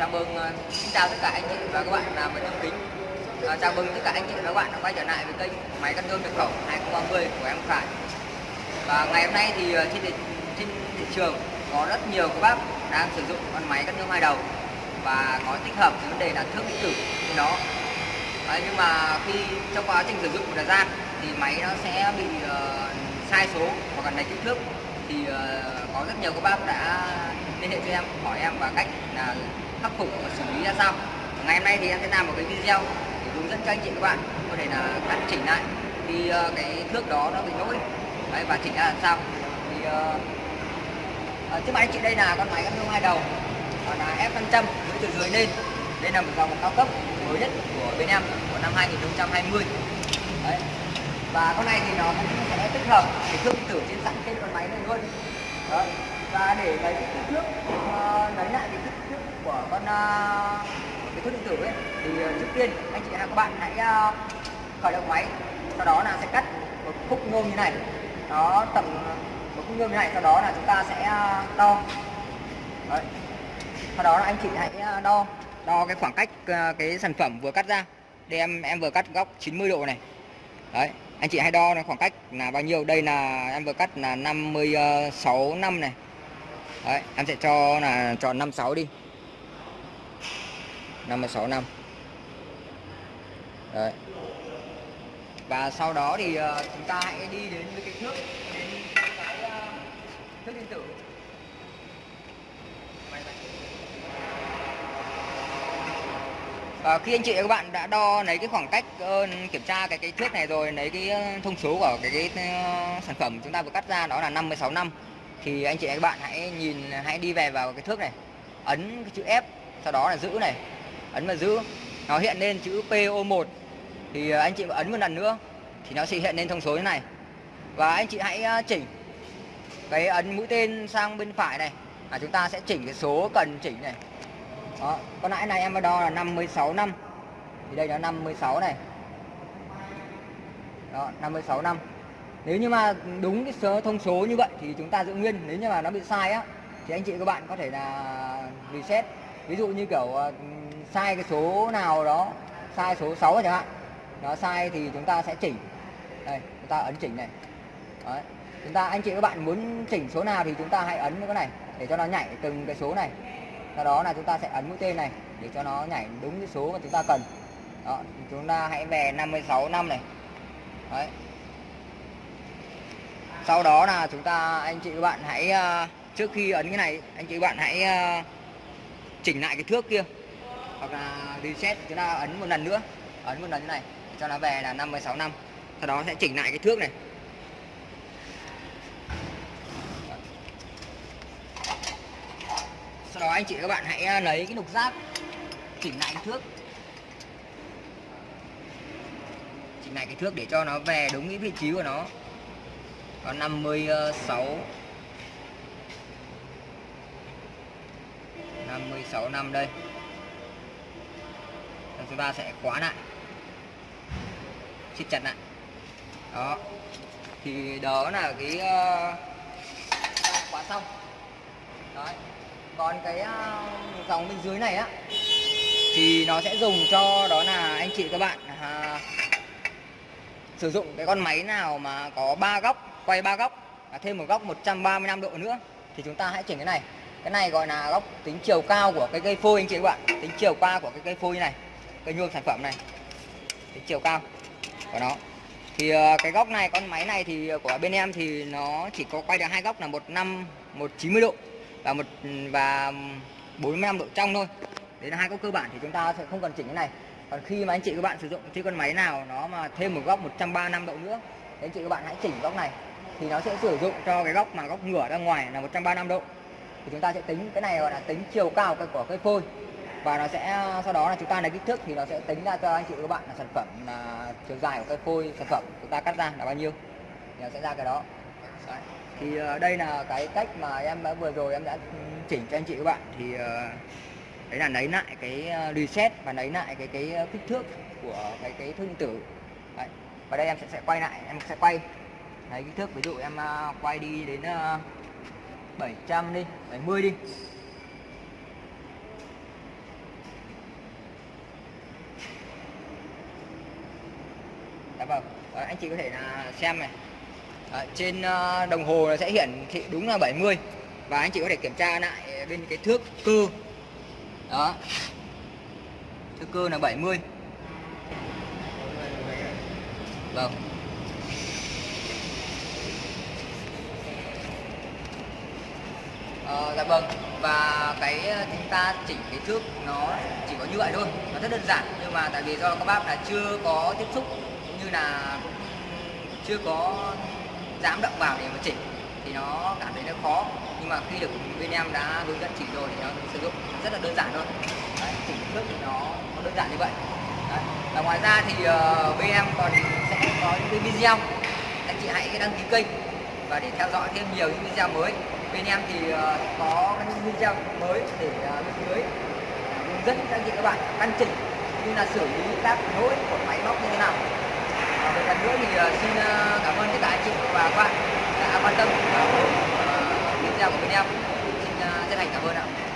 chào mừng ờ, Xin chào tất cả anh chị và các bạn làm về thông kính à, Chào mừng tất cả anh chị và các bạn đã quay trở lại với kênh máy cắt tôm nhập khẩu 2030 của em Khải. Và ngày hôm nay thì ờ, trên thị, trên thị trường có rất nhiều các bác đang sử dụng con máy cắt tôm hai đầu và có tích hợp vấn đề là thước điện tử trên đó. À, nhưng mà khi trong quá trình sử dụng một thời gian thì máy nó sẽ bị uh, sai số hoặc là lệch kích thước thì uh, có rất nhiều các bác đã liên hệ cho em hỏi em và cách là khắc phục và xử lý ra sao. Ngày hôm nay thì em sẽ làm một cái video để hướng dẫn cho anh chị các bạn có thể là cắt chỉnh lại khi uh, cái thước đó nó bị lỗi. Đấy, và chỉnh ra làm sao. Thì uh, trước mặt anh chị đây là con máy cắt hai đầu là F500 với từ dưới lên. Đây là một dòng cao cấp mới nhất của bên em của năm 2020 Đấy và con này thì nó cũng sẽ tích hợp cái thương tử trên sẵn trên con máy này luôn Đó. và để lấy cái kích thước uh, lấy lại cái kích thước của con uh, cái thước điện tử ấy thì ờ, trước tiên anh chị và các bạn hãy uh, khởi động máy sau đó là sẽ cắt một khúc nhôm như này nó tầm một khúc nhôm như này sau đó là chúng ta sẽ uh, đo Đấy. sau đó là anh chị hãy đo đo cái khoảng cách cái sản phẩm vừa cắt ra đây em em vừa cắt góc 90 độ này đấy anh chị hãy đo khoảng cách là bao nhiêu? Đây là em vừa cắt là 56 ờ, năm này. Đấy, em sẽ cho là tròn 56 đi. 56 năm. Đấy. Và sau đó thì ờ, chúng ta hãy đi đến với cái thước, đến cái ờ, thước điện tử. Và khi anh chị và các bạn đã đo lấy cái khoảng cách uh, kiểm tra cái cái thước này rồi lấy cái ờ, thông số của cái, cái uh, sản phẩm chúng ta vừa cắt ra đó là 56 năm thì anh chị và các bạn hãy nhìn hãy đi về vào cái thước này. Ấn cái chữ F sau đó là giữ này. Ấn vào giữ. Nó hiện lên chữ PO1 thì anh chị ấn một lần nữa thì nó sẽ hiện lên thông số như này. Và anh chị hãy chỉnh cái ấn mũi tên sang bên phải này. Là chúng ta sẽ chỉnh cái số cần chỉnh này đó, con nãy này em đo là 56 năm. Thì đây là 56 này. Đó 56 năm. Nếu như mà đúng cái số thông số như vậy thì chúng ta giữ nguyên. Nếu như mà nó bị sai á thì anh chị các bạn có thể là reset. Ví dụ như kiểu ờ, sai cái số nào đó sai số 6 chẳng hạn. Nó sai thì chúng ta sẽ chỉnh. Đây chúng ta ấn chỉnh này. Đấy. chúng ta anh chị các bạn muốn chỉnh số nào thì chúng ta hãy ấn cái này để cho nó nhảy từng cái số này sau đó là chúng ta sẽ ấn mũi tên này để cho nó nhảy đúng cái số mà chúng ta cần. Đó, chúng ta hãy về 56 năm này. Đấy. Sau đó là chúng ta, anh chị các bạn hãy ờ, trước khi ấn cái này, anh chị các bạn hãy ờ, chỉnh lại cái thước kia. Hoặc là reset, chúng ta ấn một lần nữa. Ấn một lần như này, cho nó về là 56 năm. Sau đó sẽ chỉnh lại cái thước này. Sau đó anh chị các bạn hãy à, lấy cái lục giác chỉnh lại cái thước. Chỉnh lại cái thước để cho nó về đúng cái vị trí của nó. Còn 56 56 năm đây. Rồi chúng ta sẽ khóa lại siết chặt lại đó. Thì đó là cái ờ, uh, khóa xong. Đấy còn cái ờ, dòng bên dưới này á thì nó sẽ dùng cho đó là anh chị các bạn à, sử dụng cái con máy nào mà có ba góc quay ba góc và thêm một góc 135 độ nữa thì chúng ta hãy chỉnh cái này. Cái này gọi là góc tính chiều cao của cái cây phôi anh chị các bạn tính chiều cao của cái cây phôi này cây nhôm sản phẩm này tính chiều cao của nó. Thì ờ, cái góc này con máy này thì của bên em thì nó chỉ có quay được hai góc là một năm một chín mươi độ và một ừ, và 45 độ trong thôi. Đấy là hai góc cơ bản thì chúng ta sẽ không cần chỉnh cái này. Còn khi mà anh chị các bạn sử dụng chiếc con máy nào nó mà thêm một góc 135 độ nữa, thì anh chị các bạn hãy chỉnh góc này. Thì nó sẽ sử dụng cho cái góc mà góc ngửa ra ngoài là 135 độ. Thì chúng ta sẽ tính cái này gọi là tính chiều cao của cây phôi. Và nó sẽ, sau đó là chúng ta lấy kích thước thì nó sẽ tính ra cho anh chị các bạn là sản phẩm, là chiều dài của cây phôi sản phẩm chúng ta cắt ra là bao nhiêu. Thì nó sẽ ra cái đó. Đấy. thì ờ, đây là cái cách mà em đã vừa rồi em đã chỉnh cho anh chị các bạn. Thì ờ, đấy là lấy lại cái ờ, reset và lấy lại cái cái kích thước của cái cái thương tử. Đấy. và đây em sẽ sẽ quay lại em sẽ quay. Đấy, kích thước ví dụ em quay đi đến uh, 700 đi 70 đi. Dạ vâng, anh chị có thể là xem này à, trên ờ, đồng hồ nó sẽ hiển thị đúng là 70 và anh chị có thể kiểm tra lại ờ, bên cái thước cơ. Đó. Thước cơ là 70 vâng. Ờ, dạ vâng. Và cái chúng ta chỉnh cái thước nó chỉ có như vậy thôi. Nó rất đơn giản nhưng mà tại vì do các bác là chưa có tiếp xúc cũng như là chưa có dám động vào để mà chỉnh thì nó cảm thấy nó khó. Nhưng mà khi được bên em đã hướng dẫn chỉ rồi thì nó sử dụng rất là đơn giản thôi. Đấy, chỉnh thước thì nó, nó đơn giản như vậy. Đấy. và ngoài ra thì uh, bên em còn sẽ có những cái video. Anh chị hãy đăng ký kênh và để theo dõi thêm nhiều những video mới. Bên em thì uh, có những video mới để ờ, lên mới, dưới hướng dẫn các anh chị các bạn căn chỉnh như là xử lý các lỗi của máy móc như thế nào và một lần nữa thì ờ, xin ờ, cảm ơn tất cả anh chị và các bạn đã quan tâm và ủng hộ video của bên em xin ờ, chân thành cảm ơn ạ.